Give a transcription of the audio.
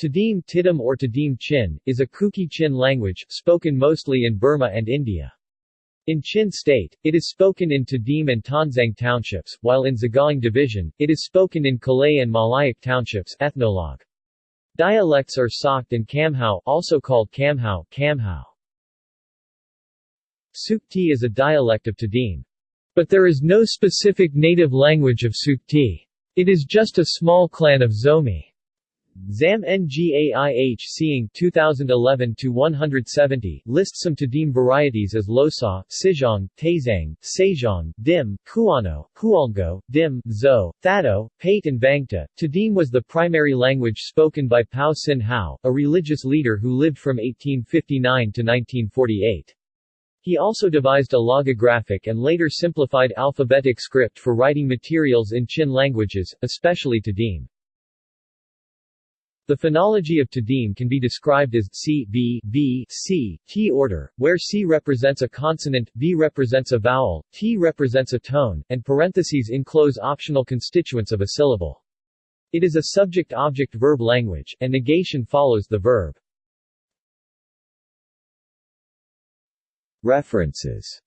Tedim Tiddim or Tedim Chin, is a Kuki Chin language, spoken mostly in Burma and India. In Chin State, it is spoken in Tedim and Tonzang townships, while in Sagaing Division, it is spoken in Kalay and Mawlaik townships ethnologue. Dialects are Sokte and Kamhau also called Kamhau, Kamhau. Sukti is a dialect of Tedim. But there is no specific native language of Sukti. It is just a small clan of Zomi. ZAM NGAIH Cing 2011-170 lists some Tedim varieties as Losa, Sijong, Tazang, Sejong, Dim, Kuano, Hualgo, Dim, Zo, Thado, Pate and Bangta. Tedim was the primary language spoken by Pau Cin Hau, a religious leader who lived from 1859 to 1948. He also devised a logographic and later simplified alphabetic script for writing materials in Chin languages, especially Tedim. The phonology of Tedim can be described as C, B, B, C, T order, where C represents a consonant, B represents a vowel, T represents a tone, and parentheses enclose optional constituents of a syllable. It is a subject-object-verb language, and negation follows the verb. References